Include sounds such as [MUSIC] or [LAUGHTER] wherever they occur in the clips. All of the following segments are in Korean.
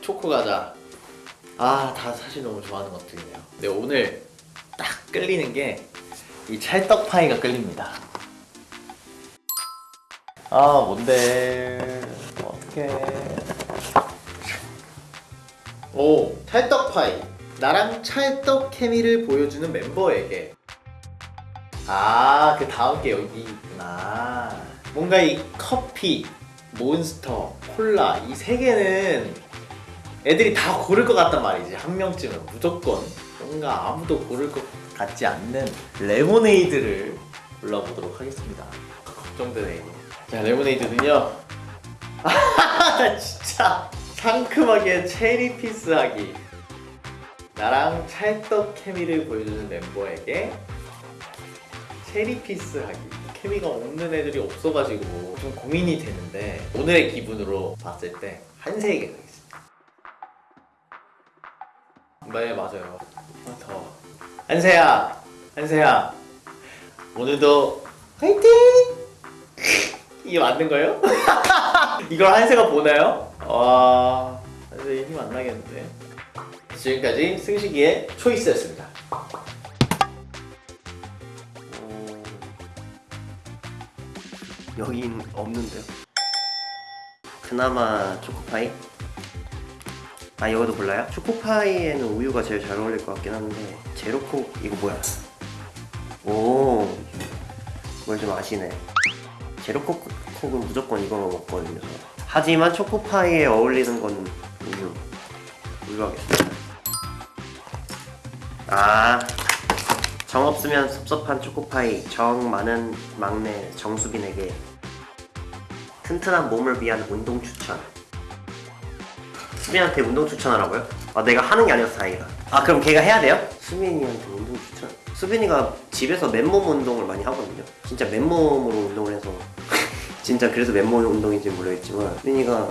초코 과자 아 다 사실 너무 좋아하는 것들이네요. 근데 오늘 딱 끌리는 게 이 찰떡 파이가 끌립니다. 아 뭔데? 어떡해. 오 찰떡 파이. 나랑 찰떡 케미를 보여주는 멤버에게. 아 그 다음 게 여기 있구나. 뭔가 이 커피 몬스터 콜라 이 세 개는 애들이 다 고를 것 같단 말이지. 한 명쯤은 무조건 뭔가 아무도 고를 것 같지 않는 레모네이드를 골라보도록 하겠습니다. 걱정되네 자 레모네이드는요. 아 [LAUGHS] 진짜 상큼하게 체리 피스하기. 나랑 찰떡 케미를 보여주는 멤버에게 체리 피스하기. 케미가 없는 애들이 없어가지고 좀 고민이 되는데 오늘의 기분으로 봤을 때 한세에게 네 맞아요 아, 더워 한세야 한세야 오늘도 화이팅 [LAUGHS] 이게 맞는 거예요? [LAUGHS] 이걸 한세가 보나요? 와 한세 힘안 나겠는데 지금까지 승식이의 초이스였습니다 여긴 없는데요. 그나마 초코파이? 아 이거도 몰라요? 초코파이에는 우유가 제일 잘 어울릴 것 같긴 한데 제로콕 이거 뭐야? 오, 뭘좀 아시네. 제로콕은 무조건 이거 먹거든요. 저. 하지만 초코파이에 어울리는 건 우유. 우유 하겠습니다. 아, 정 없으면 섭섭한 초코파이 정 많은 막내 정수빈에게 튼튼한 몸을 위한 운동 추천 수빈한테 운동 추천하라고요? 아 내가 하는 게 아니어서 다행이다 아 그럼 걔가 해야 돼요? 수빈이한테 운동 추천 수빈이가 집에서 맨몸 운동을 많이 하거든요 진짜 맨몸으로 운동을 해서 [LAUGHS] 진짜 그래서 맨몸 운동인지 모르겠지만 수빈이가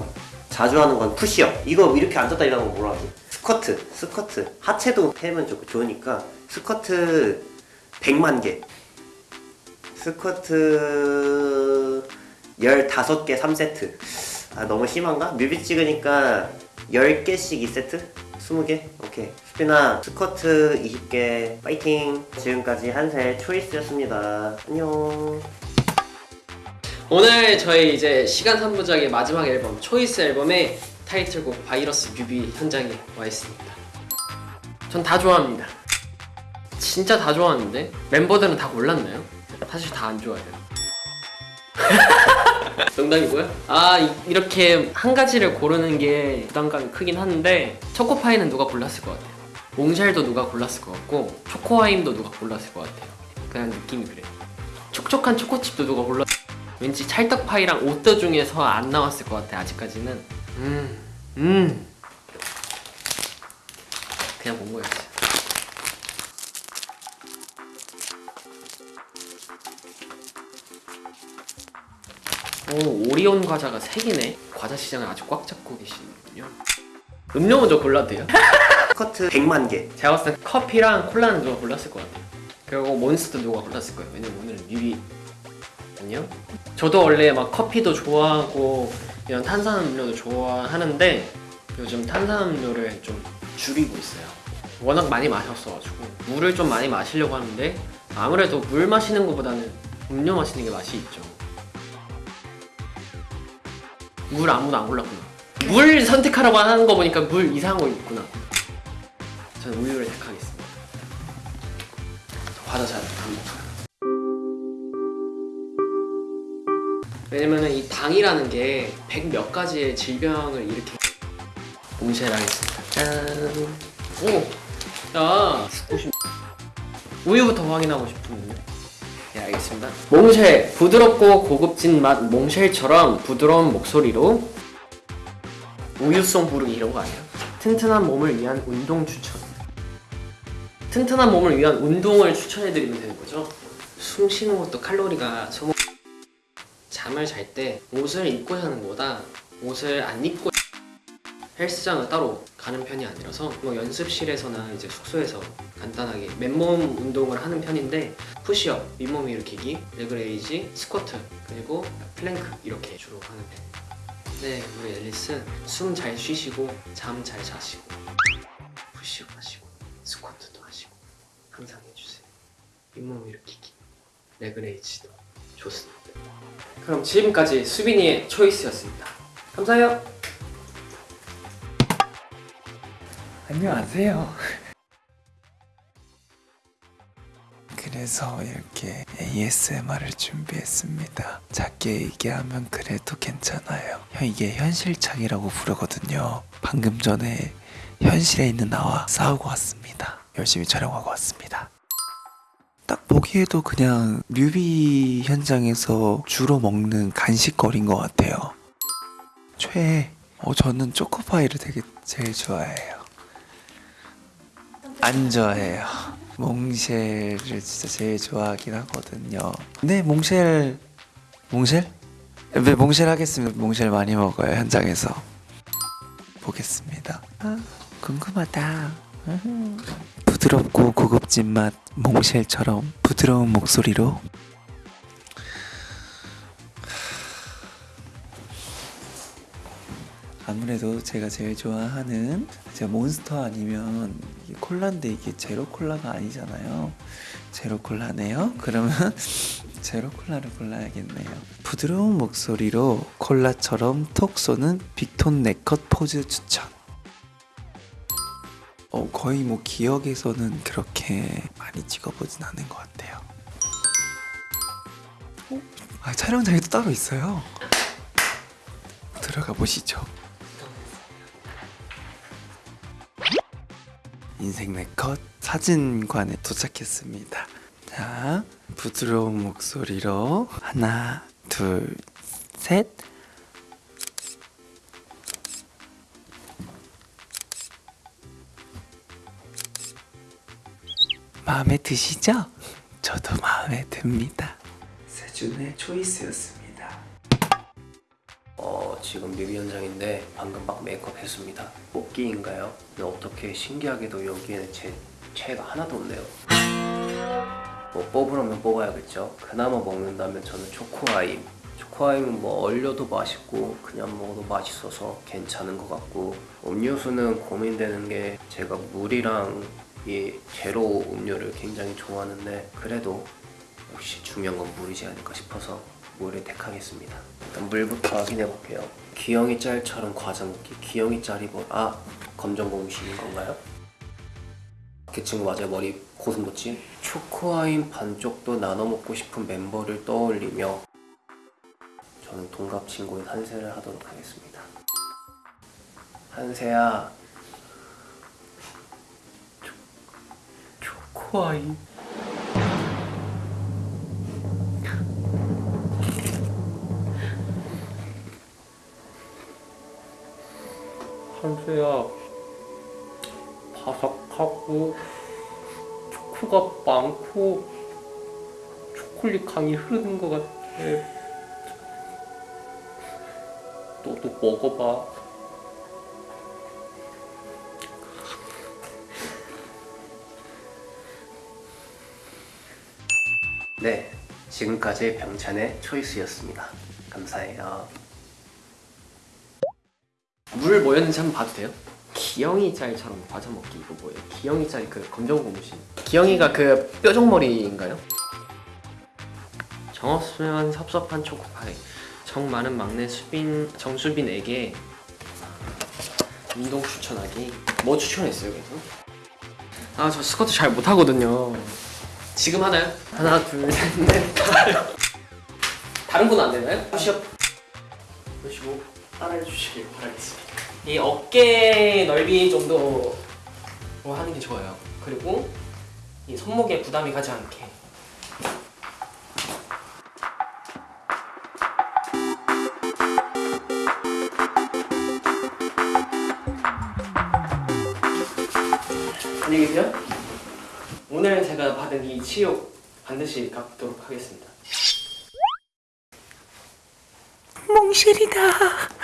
자주 하는 건 푸시업 이거 이렇게 앉았다 일어나는 거 뭐라 하지? 스쿼트 스쿼트 하체도 패면 좋, 좋으니까 스쿼트 100만 개 스쿼트 15개 3세트 아 너무 심한가? 뮤비 찍으니까 10개씩 2세트? 20개? 오케이 수빈아 스쿼트 20개 파이팅 지금까지 한세 초이스였습니다 안녕 오늘 저희 이제 시간 3부작의 마지막 앨범 초이스 앨범의 타이틀곡 바이러스 뮤비 현장에 와 있습니다. 전 다 좋아합니다. 진짜 다 좋아하는데 멤버들은 다 골랐나요? 사실 다 안 좋아해요. [LAUGHS] 농담이고요. 아 이- 이렇게 한 가지를 고르는 게 부담감이 크긴 한데 초코파이는 누가 골랐을 것 같아요. 몽쉘도 누가 골랐을 것 같고 초코와임도 누가 골랐을 것 같아요. 그냥 느낌이 그래. 촉촉한 초코칩도 누가 골랐. 왠지 찰떡파이랑 오더 중에서 안 나왔을 것 같아 아직까지는 음, 음. 그냥 본 거였지 오 오리온 과자가 3개네. 과자 시장을 아주 꽉 잡고 계시는군요. 음료 먼저 골라도 돼요? [LAUGHS] 스쿼트 100만 개. 제가 봤을 때 커피랑 콜라는 누가 골랐을 것 같아요. 그리고 몬스터 누가 골랐을 거예요. 왜냐면 오늘 뮤비 아니요? 저도 원래 막 커피도 좋아하고 이런 탄산음료도 좋아하는데 요즘 탄산음료를 좀 줄이고 있어요. 워낙 많이 마셨어가지고 물을 좀 많이 마시려고 하는데 아무래도 물 마시는 것보다는 음료 마시는 게 맛이 있죠 물 아무도 안 골랐구나. 물 선택하라고 하는 거 보니까 물 이상한 거 있구나. 저는 우유를 택하겠습니다. 저 과자. 잘 안 먹어요. 왜냐면은 이 당이라는 게 백 몇 가지의 질병을 일으켜. 몽쉘 하겠습니다. 짠! 오! 야! 우유부터 확인하고 싶은데 요네 알겠습니다 몽쉘! 부드럽고 고급진 맛 몽쉘처럼 부드러운 목소리로 우유송 부르기 이런 거 아니야? 튼튼한 몸을 위한 운동 추천 튼튼한 몸을 위한 운동을 추천해드리면 되는 거죠 숨 쉬는 것도 칼로리가 소모 잠을 잘 때 옷을 입고 자는 것보다 옷을 안 입고 헬스장을 따로 가는 편이 아니라서 뭐 연습실에서나 이제 숙소에서 간단하게 맨몸 운동을 하는 편인데 푸시업, 윗몸 일으키기, leg raise, 스쿼트 그리고 플랭크 이렇게 주로 하는 편 네, 우리 앨리스 숨 잘 쉬시고 잠 잘 자시고 푸시업 하시고 스쿼트도 하시고 항상 해주세요. 윗몸 일으키기, leg raise도 좋습니다. 그럼 지금까지 수빈이의 초이스였습니다. 감사해요. 안녕하세요. [LAUGHS] 그래서 이렇게 ASMR을 준비했습니다. 작게 얘기하면 그래도 괜찮아요. 형 이게 현실착이라고 부르거든요. 방금 전에 현실에 있는 나와 싸우고 왔습니다. 열심히 촬영하고 왔습니다. 딱 보기에도 그냥 뮤비 현장에서 주로 먹는 간식거리인 것 같아요. 최애. 어, 저는 초코파이를 되게 제일 좋아해요. 안 좋아해요. 몽쉘을 진짜 제일 좋아하긴 하거든요. 네, 몽쉘. 몽쉘? 네, 몽쉘 하겠습니다. 몽쉘 많이 먹어요, 현장에서. 보겠습니다. 아, 궁금하다. 음. 부드럽고 고급진 맛 몽쉘처럼 부드러운 목소리로 아무래도 제가 제일 좋아하는 제가 몬스터 아니면 콜라인데 이게 제로 콜라가 아니잖아요. 제로 콜라네요. 그러면 [LAUGHS] 제로 콜라를 골라야겠네요. 부드러운 목소리로 콜라처럼 톡 쏘는 빅톤 네컷 포즈 추천. 어, 거의 뭐 기억에서는 그렇게 많이 찍어보진 않은 것 같아요. 어? 아, 촬영장이 또 따로 있어요. 들어가 보시죠. 인생 네컷 사진관에 도착했습니다. 자, 부드러운 목소리로 하나, 둘, 셋. 마음에 드시죠? 저도 마음에 듭니다. 세준의 초이스였습니다. 어 지금 뮤비 현장인데 방금 막 메이크업 했습니다. 뽑기인가요? 어떻게 신기하게도 여기에는 제 최애가 하나도 없네요. 뭐 뽑으려면 뽑아야겠죠? 그나마 먹는다면 저는 초코아임. 초코아임은 뭐 얼려도 맛있고 그냥 먹어도 맛있어서 괜찮은 것 같고 음료수는 고민되는 게 제가 물이랑 이 제로 음료를 굉장히 좋아하는데 그래도 역시 중요한 건 물이지 않을까 싶어서 물을 택하겠습니다. 일단 물부터 확인해 볼게요. 귀영이 짤처럼 과자 먹기. 귀영이 짤이 뭐? 아 검정 고무신인 건가요? 그 친구 맞아요. 머리 고슴도치. 초코아임 반쪽도 나눠 먹고 싶은 멤버를 떠올리며 저는 동갑 친구인 한세를 하도록 하겠습니다. 한세야. 초, 초코아임. 한수야 바삭하고 초코가 많고 초콜릿 강이 흐르는 것 같아. 너도 먹어봐. 네 지금까지 병찬의 초이스였습니다. 감사해요 물 뭐였는지 한번 봐도 돼요? 기영이 짤처럼 과자 먹기 이거 뭐예요? 기영이 짤이 그 검정 고무신 기영이가 그 뾰족머리인가요? 정없으면 섭섭한 초코파이 정 많은 막내 수빈 정수빈에게 운동 추천하기 뭐 추천했어요 그래서? 아 저 스쿼트 잘 못하거든요 지금 하나요? 하나 둘셋넷 다른 건 안 되나요? 푸시업 보시고 따라해 주시길 바라겠습니다. 이 어깨 넓이 정도로 하는 게 좋아요. 그리고 이 손목에 부담이 가지 않게. 안녕히 계세요. 오늘 제가 받은 이 치욕 반드시 갚도록 하겠습니다. 몽실이다.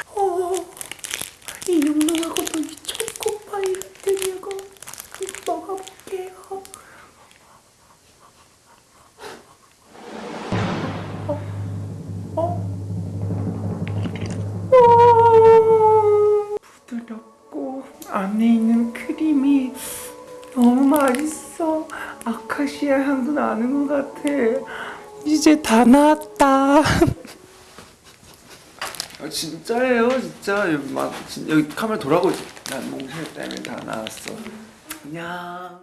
어. 아카시아 향도 나는 것 같아. 이제 다 나왔다. [LAUGHS] 아, 진짜예요, 진짜. 막 진- 여기 카메라 돌아오고 있어. 난 몽쉘 때문에 다 나왔어. 안녕.